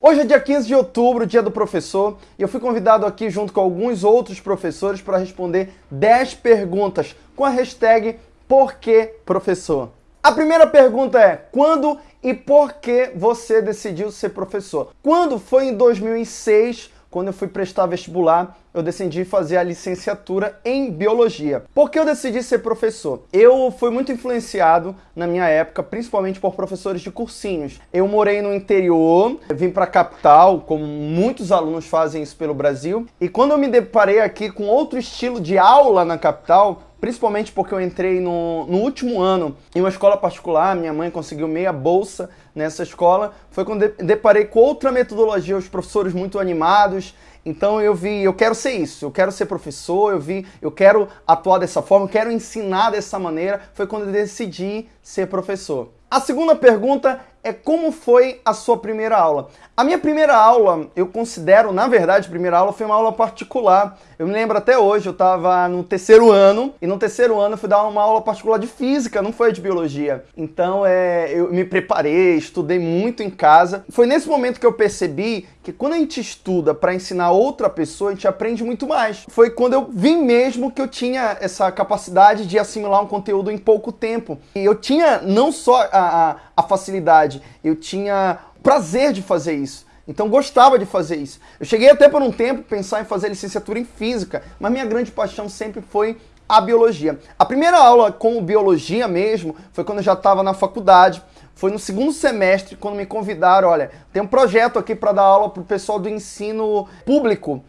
Hoje é dia 15 de outubro, dia do professor, e eu fui convidado aqui junto com alguns outros professores para responder 10 perguntas com a hashtag PorquêProfessor. A primeira pergunta é: quando e por que você decidiu ser professor? Quando foi em 2006 quando eu fui prestar vestibular, eu decidi fazer a licenciatura em biologia. Por que eu decidi ser professor? Eu fui muito influenciado na minha época, principalmente por professores de cursinhos. Eu morei no interior, vim para a capital, como muitos alunos fazem isso pelo Brasil, e quando eu me deparei aqui com outro estilo de aula na capital, principalmente porque eu entrei no, no, último ano em uma escola particular, minha mãe conseguiu meia bolsa nessa escola, foi quando deparei com outra metodologia, os professores muito animados, então eu vi, eu quero ser isso, eu quero ser professor, eu vi, eu quero atuar dessa forma, eu quero ensinar dessa maneira, foi quando decidi ser professor. A segunda pergunta é como foi a sua primeira aula? A minha primeira aula, eu considero, na verdade, primeira aula foi uma aula particular. Eu me lembro até hoje, eu estava no terceiro ano, e no terceiro ano eu fui dar uma aula particular de física, não foi de biologia. Então é, eu me preparei, estudei muito em casa. Foi nesse momento que eu percebi que quando a gente estuda para ensinar outra pessoa, a gente aprende muito mais. Foi quando eu vi mesmo que eu tinha essa capacidade de assimilar um conteúdo em pouco tempo. E eu tinha não só a, a, a facilidade, eu tinha prazer de fazer isso. Então gostava de fazer isso. Eu cheguei até por um tempo pensar em fazer licenciatura em física, mas minha grande paixão sempre foi a biologia. A primeira aula com biologia mesmo foi quando eu já estava na faculdade. Foi no segundo semestre quando me convidaram, olha, tem um projeto aqui para dar aula para o pessoal do ensino público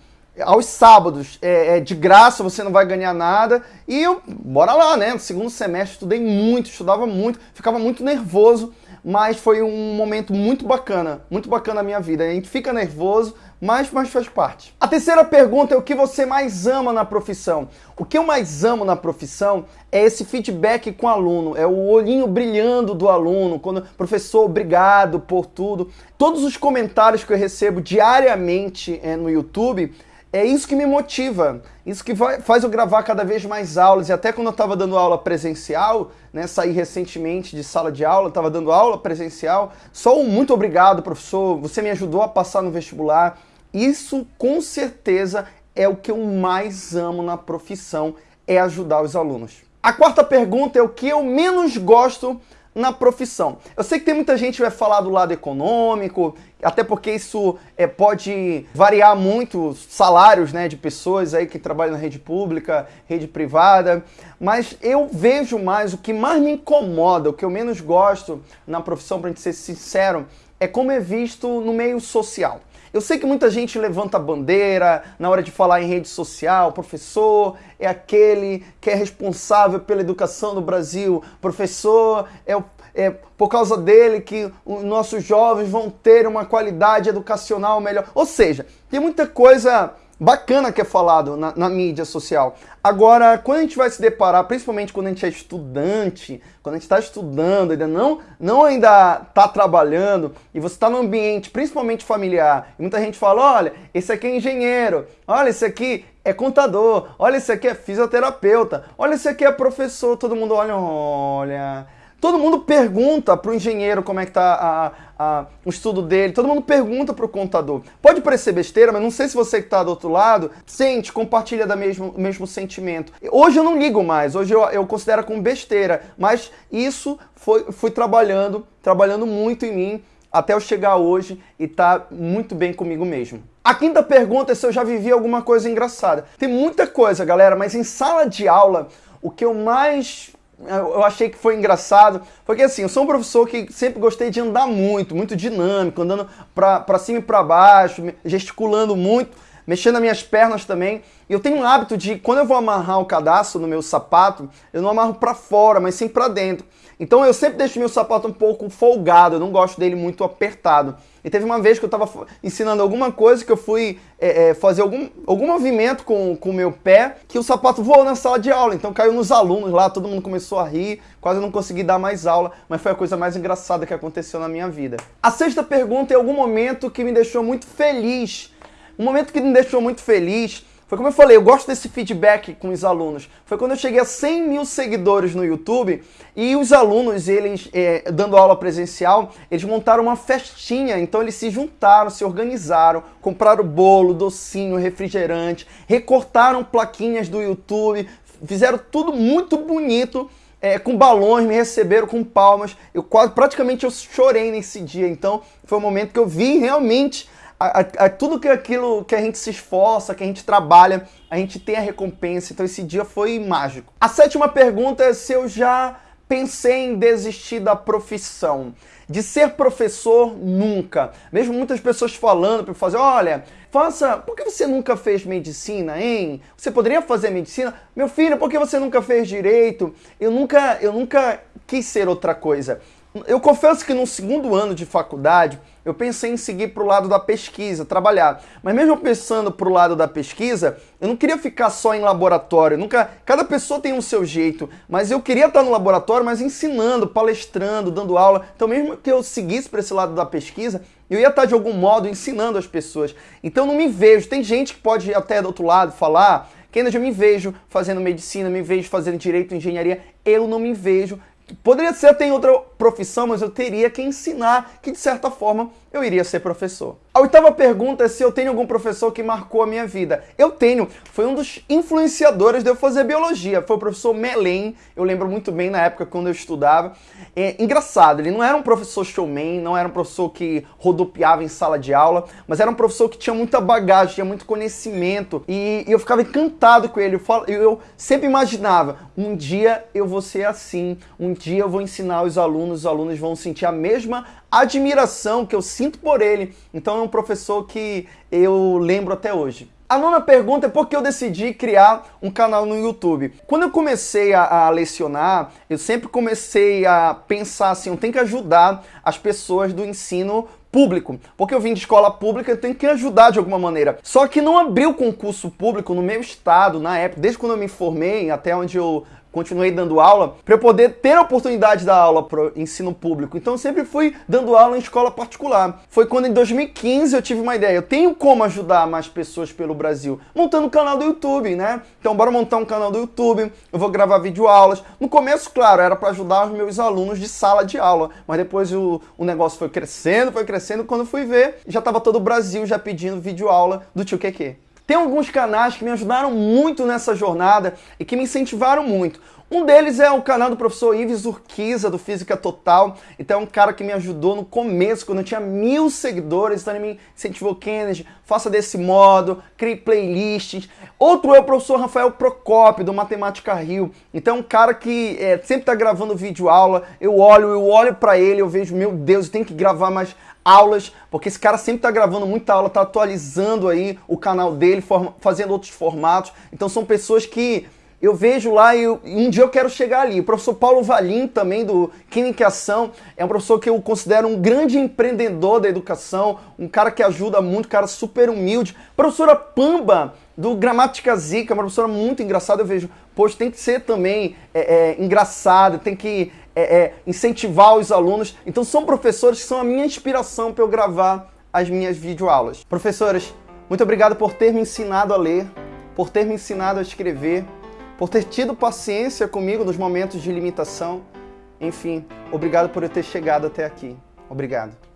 aos sábados, é, é, de graça, você não vai ganhar nada. E eu, bora lá, né? No segundo semestre, estudei muito, estudava muito, ficava muito nervoso, mas foi um momento muito bacana, muito bacana na minha vida. A gente fica nervoso, mas, mas faz parte. A terceira pergunta é o que você mais ama na profissão? O que eu mais amo na profissão é esse feedback com o aluno, é o olhinho brilhando do aluno, quando professor, obrigado por tudo. Todos os comentários que eu recebo diariamente é, no YouTube é isso que me motiva, isso que vai, faz eu gravar cada vez mais aulas. E até quando eu estava dando aula presencial, né, saí recentemente de sala de aula, estava dando aula presencial, só um muito obrigado, professor, você me ajudou a passar no vestibular. Isso com certeza é o que eu mais amo na profissão, é ajudar os alunos. A quarta pergunta é o que eu menos gosto na profissão. Eu sei que tem muita gente que vai falar do lado econômico, até porque isso é, pode variar muito salários né, de pessoas aí que trabalham na rede pública, rede privada, mas eu vejo mais, o que mais me incomoda, o que eu menos gosto na profissão, para gente ser sincero, é como é visto no meio social. Eu sei que muita gente levanta a bandeira na hora de falar em rede social. Professor é aquele que é responsável pela educação do Brasil. Professor é, é por causa dele que os nossos jovens vão ter uma qualidade educacional melhor. Ou seja, tem muita coisa bacana que é falado na, na, mídia social. Agora, quando a gente vai se deparar, principalmente quando a gente é estudante, quando a gente está estudando, ainda não, não ainda está trabalhando, e você está no ambiente, principalmente familiar, e muita gente fala, olha, esse aqui é engenheiro, olha, esse aqui é contador, olha, esse aqui é fisioterapeuta, olha, esse aqui é professor, todo mundo olha, olha Todo mundo pergunta para o engenheiro como é que está o estudo dele, todo mundo pergunta para o contador. Pode parecer besteira, mas não sei se você que está do outro lado sente, compartilha do mesmo, mesmo sentimento. Hoje eu não ligo mais, hoje eu, eu considero como besteira, mas isso foi, fui trabalhando, trabalhando muito em mim até eu chegar hoje e tá muito bem comigo mesmo. A quinta pergunta é se eu já vivi alguma coisa engraçada. Tem muita coisa, galera, mas em sala de aula, o que eu mais eu achei que foi engraçado, porque assim, eu sou um professor que sempre gostei de andar muito, muito dinâmico, andando para cima e para baixo, gesticulando muito, mexendo as minhas pernas também. E eu tenho um hábito de, quando eu vou amarrar o cadastro no meu sapato, eu não amarro para fora, mas sim para dentro. Então eu sempre deixo meu sapato um pouco folgado, eu não gosto dele muito apertado. E teve uma vez que eu estava ensinando alguma coisa que eu fui é, é, fazer algum, algum movimento com o meu pé, que o sapato voou na sala de aula. Então caiu nos alunos lá, todo mundo começou a rir, quase não consegui dar mais aula, mas foi a coisa mais engraçada que aconteceu na minha vida. A sexta pergunta é algum momento que me deixou muito feliz. Um momento que me deixou muito feliz Foi como eu falei, eu gosto desse feedback com os alunos. Foi quando eu cheguei a 100 mil seguidores no YouTube e os alunos, eles, é, dando aula presencial, eles montaram uma festinha. Então eles se juntaram, se organizaram, compraram bolo, docinho, refrigerante, recortaram plaquinhas do YouTube, fizeram tudo muito bonito é, com balões, me receberam com palmas. Eu quase, praticamente eu chorei nesse dia. Então foi um momento que eu vi realmente a, a, tudo que aquilo que a gente se esforça, que a gente trabalha, a gente tem a recompensa. Então esse dia foi mágico. A sétima pergunta é se eu já pensei em desistir da profissão. De ser professor, nunca. Mesmo muitas pessoas falando para fazer, olha, faça, por que você nunca fez medicina, hein? Você poderia fazer medicina? Meu filho, por que você nunca fez direito? Eu nunca, eu nunca quis ser outra coisa. Eu confesso que no segundo ano de faculdade, eu pensei em seguir para o lado da pesquisa, trabalhar. Mas mesmo pensando para o lado da pesquisa, eu não queria ficar só em laboratório. Nunca, cada pessoa tem um seu jeito, mas eu queria estar no laboratório, mas ensinando, palestrando, dando aula. Então mesmo que eu seguisse para esse lado da pesquisa, eu ia estar de algum modo ensinando as pessoas. Então não me vejo. Tem gente que pode ir até do outro lado falar ainda já me vejo fazendo medicina, me vejo fazendo direito, engenharia. Eu não me vejo Poderia ser até em outra profissão, mas eu teria que ensinar que, de certa forma, eu iria ser professor. A oitava pergunta é se eu tenho algum professor que marcou a minha vida. Eu tenho. Foi um dos influenciadores de eu fazer biologia. Foi o professor Melen. Eu lembro muito bem na época quando eu estudava. É engraçado, ele não era um professor showman, não era um professor que rodopiava em sala de aula, mas era um professor que tinha muita bagagem, tinha muito conhecimento. E, eu ficava encantado com ele. Eu, eu sempre imaginava, um dia eu vou ser assim, um dia eu vou ensinar os alunos, os alunos vão sentir a mesma admiração que eu sinto por ele. Então é um professor que eu lembro até hoje. A nona pergunta é por que eu decidi criar um canal no YouTube. Quando eu comecei a, a, lecionar, eu sempre comecei a pensar assim, eu tenho que ajudar as pessoas do ensino público, porque eu vim de escola pública, eu tenho que ajudar de alguma maneira. Só que não abriu concurso público no meu estado, na época, desde quando eu me formei, até onde eu continuei dando aula, para eu poder ter a oportunidade de dar aula para ensino público. Então sempre fui dando aula em escola particular. Foi quando em 2015 eu tive uma ideia, eu tenho como ajudar mais pessoas pelo Brasil, montando um canal do YouTube, né? Então bora montar um canal do YouTube, eu vou gravar videoaulas. No começo, claro, era para ajudar os meus alunos de sala de aula, mas depois o, o negócio foi crescendo, foi crescendo, quando fui ver, já estava todo o Brasil já pedindo videoaula do tio Keke. Tem alguns canais que me ajudaram muito nessa jornada e que me incentivaram muito. Um deles é o canal do professor Ives Urquiza, do Física Total. Então é um cara que me ajudou no começo, quando eu tinha mil seguidores, então ele me incentivou, Kennedy, faça desse modo, crie playlists. Outro é o professor Rafael Procopio, do Matemática Rio. Então é um cara que é, sempre está gravando vídeo aula, eu olho, eu olho para ele, eu vejo, meu Deus, eu tenho que gravar mais aulas, porque esse cara sempre está gravando muita aula, está atualizando aí o canal dele, fazendo outros formatos. Então são pessoas que eu vejo lá e, um dia eu quero chegar ali. O professor Paulo Valim, também do Química e Ação, é um professor que eu considero um grande empreendedor da educação, um cara que ajuda muito, um cara super humilde. Professora Pamba, do Gramática Zica, uma professora muito engraçada, eu vejo, poxa, tem que ser também é, é, engraçada, tem que é, é, incentivar os alunos. Então são professores que são a minha inspiração para eu gravar as minhas videoaulas. Professoras, muito obrigado por ter me ensinado a ler, por ter me ensinado a escrever, por ter tido paciência comigo nos momentos de limitação. Enfim, obrigado por eu ter chegado até aqui. Obrigado.